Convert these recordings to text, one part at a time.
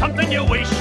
something you wish.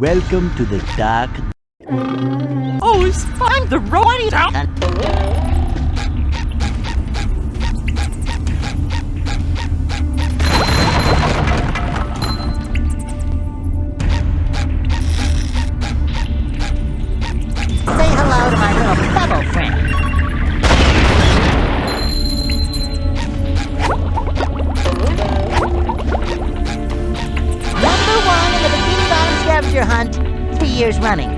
Welcome to the dark. Oh, it's fine. The road is out. Years running.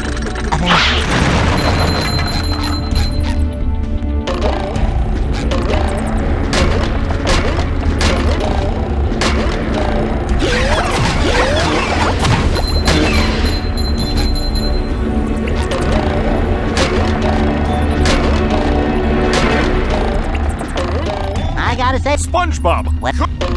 I gotta say, SpongeBob. what?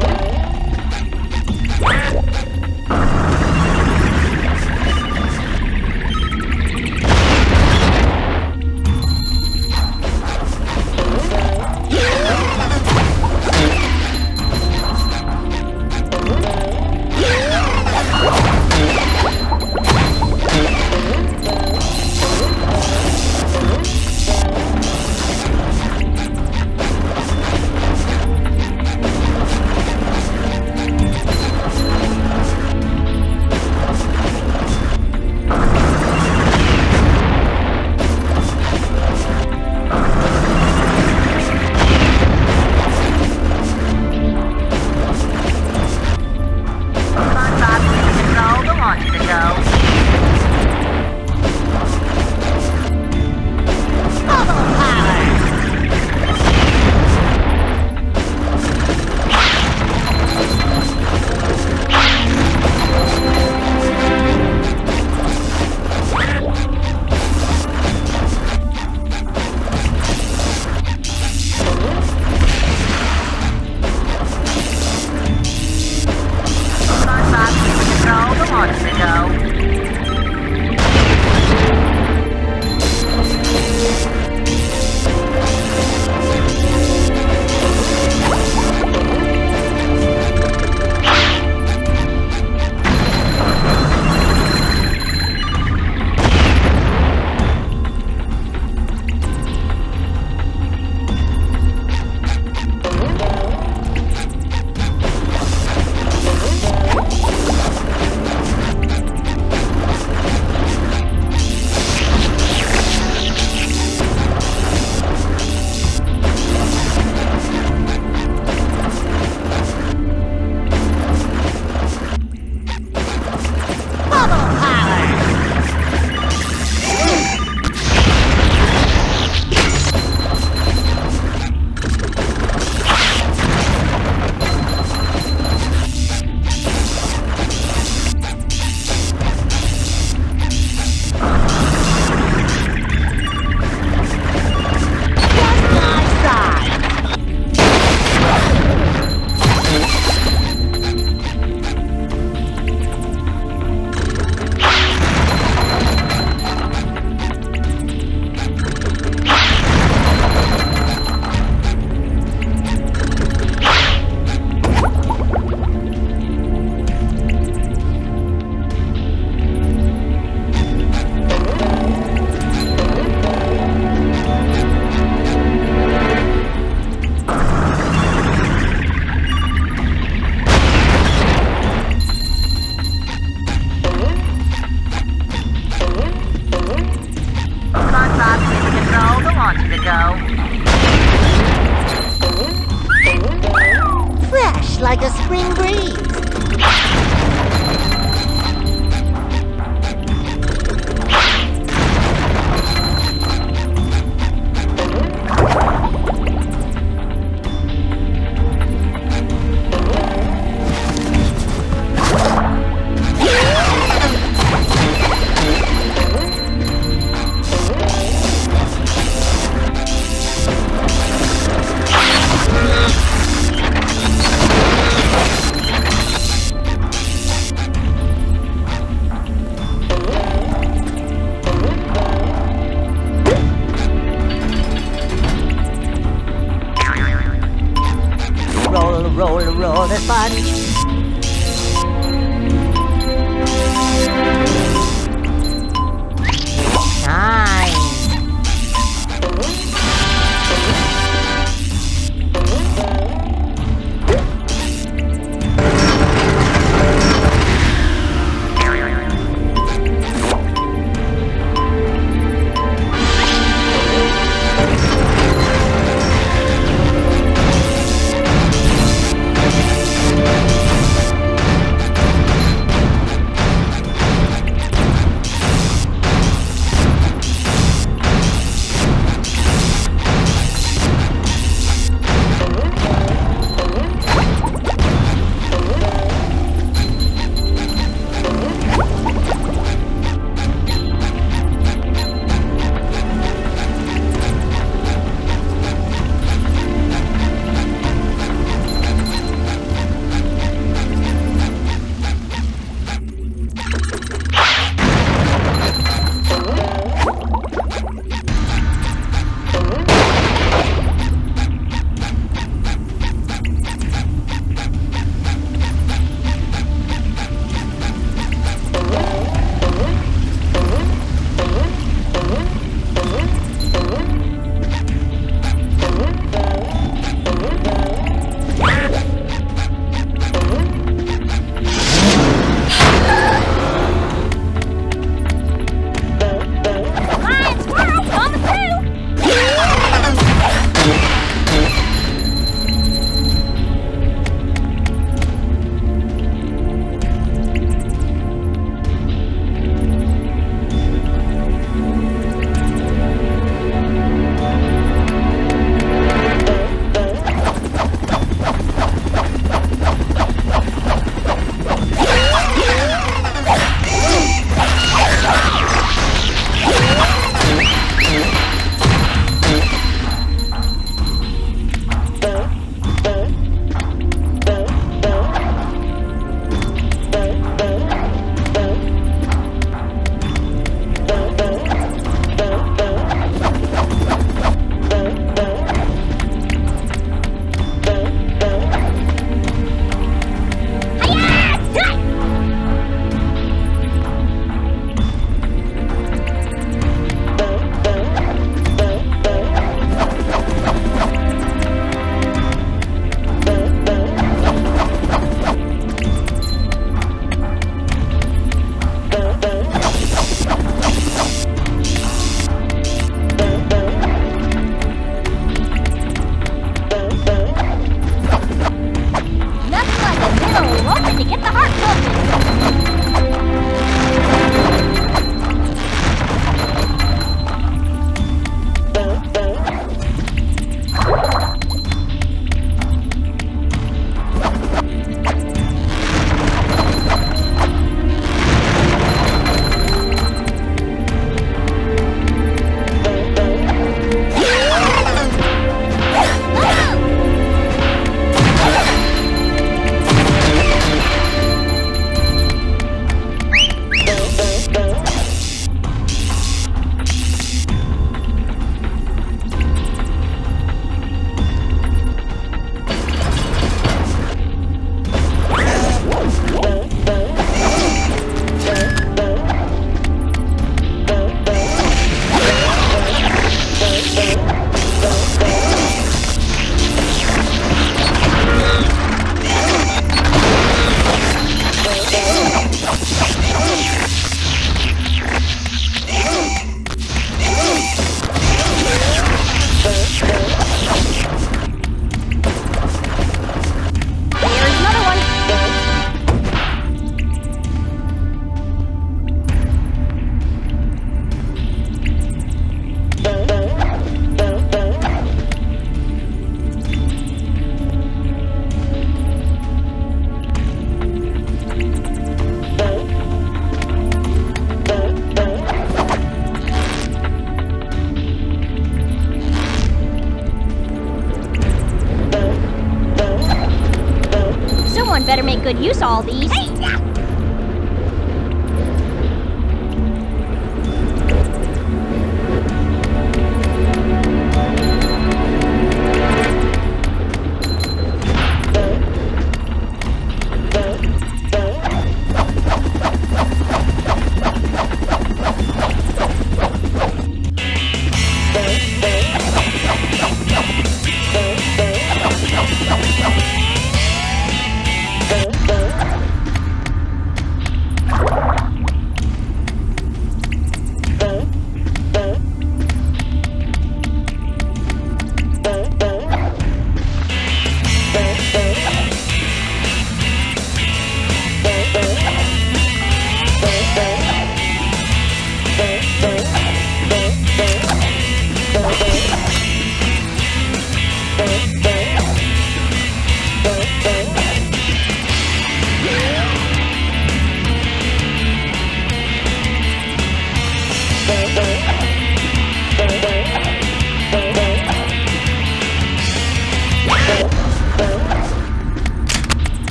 Good use all these. Hey,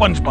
SpongeBob!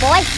Boy.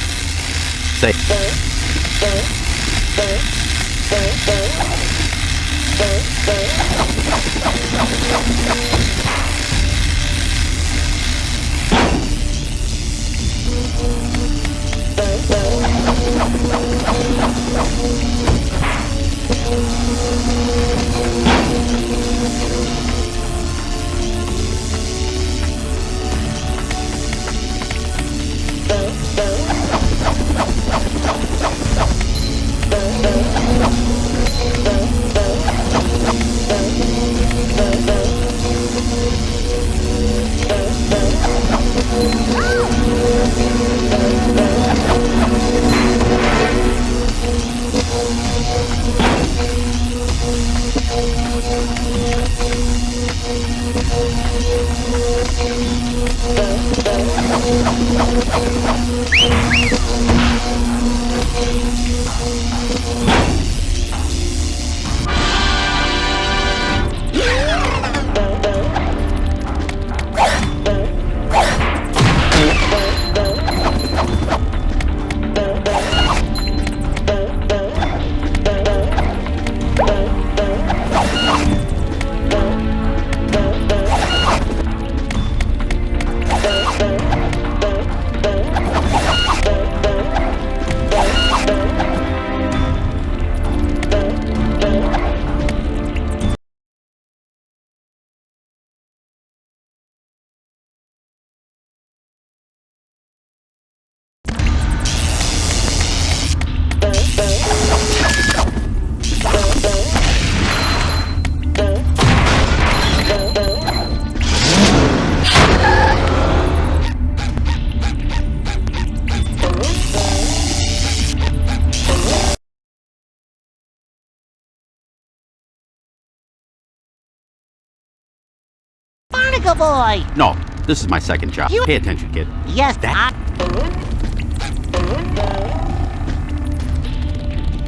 Boy! no, this is my second job. You- Pay attention, kid. Yes, That- I...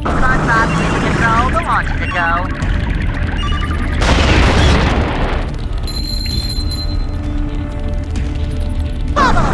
SpongeBob, control. The launch a go. Bubble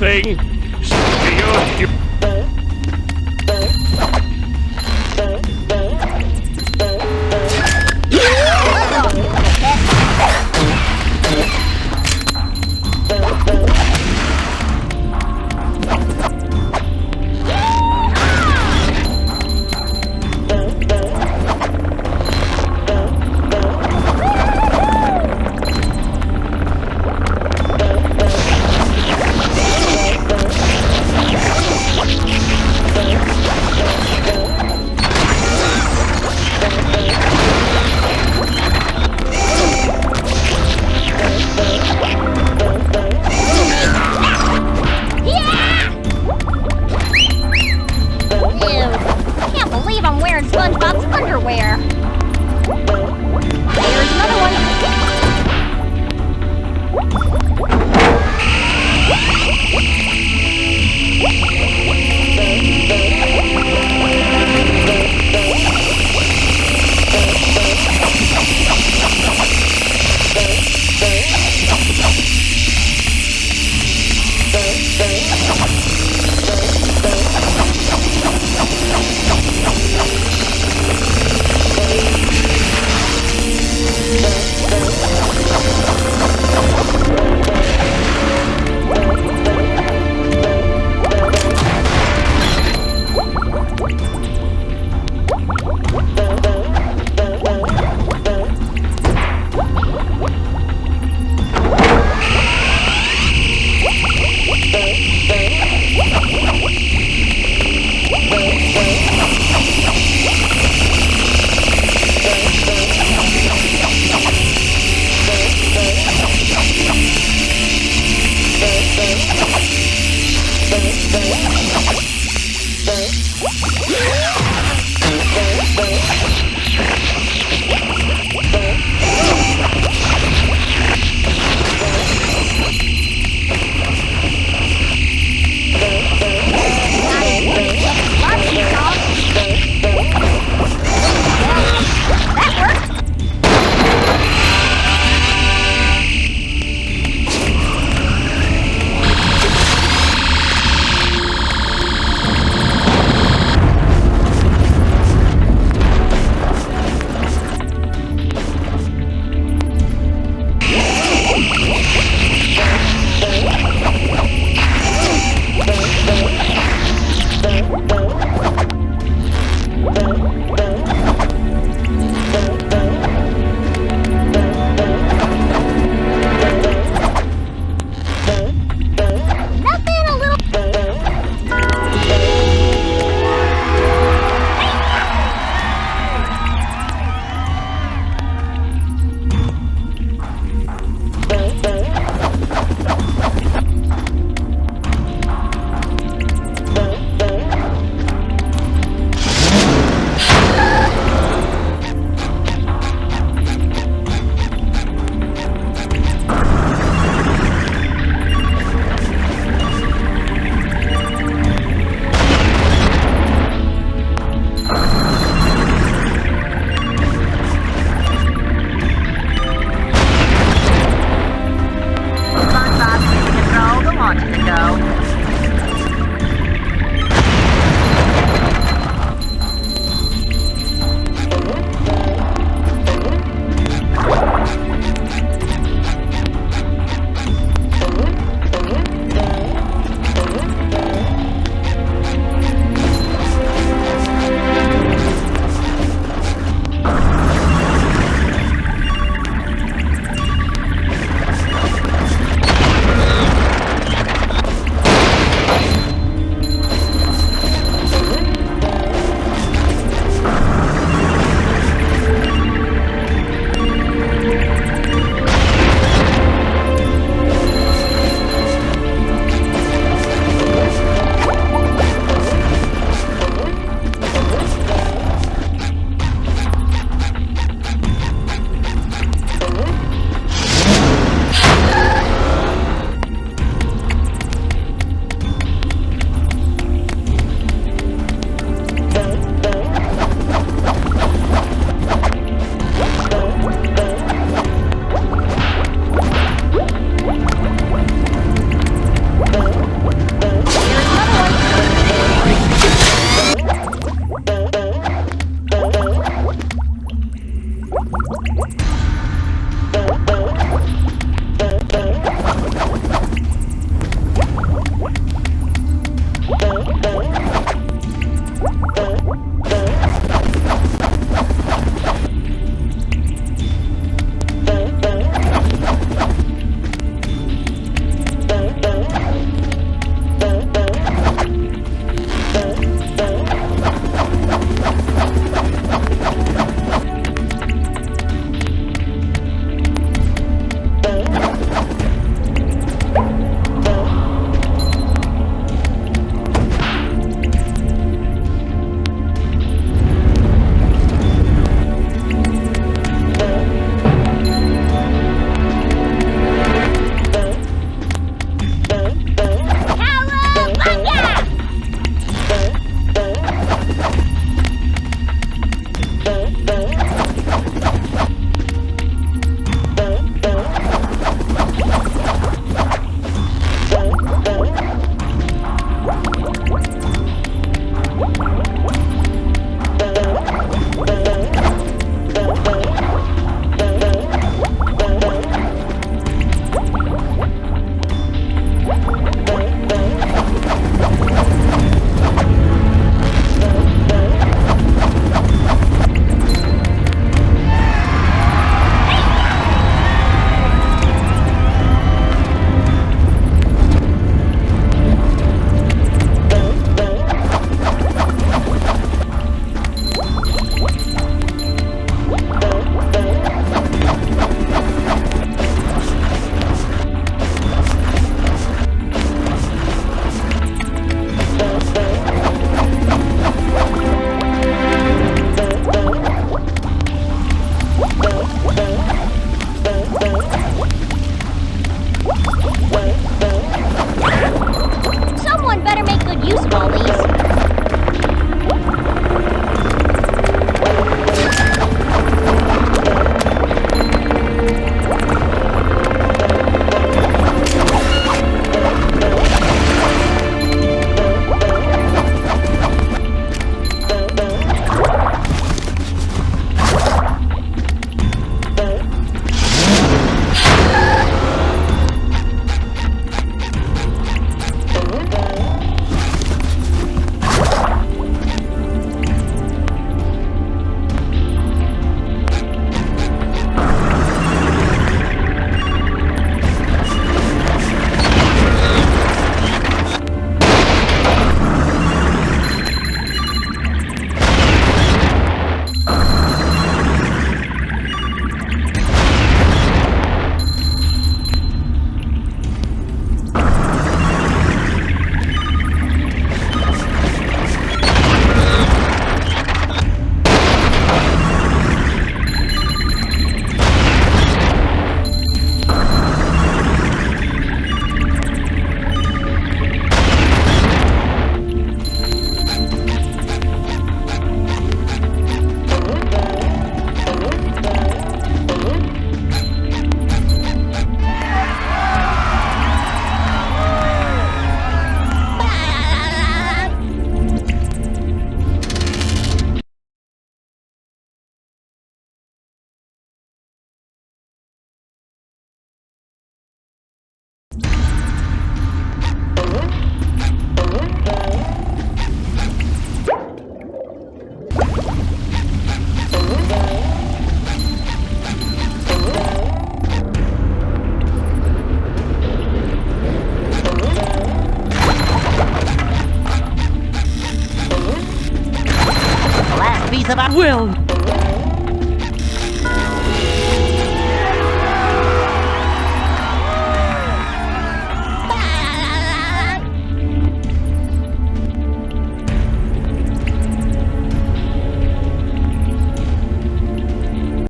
Nothing.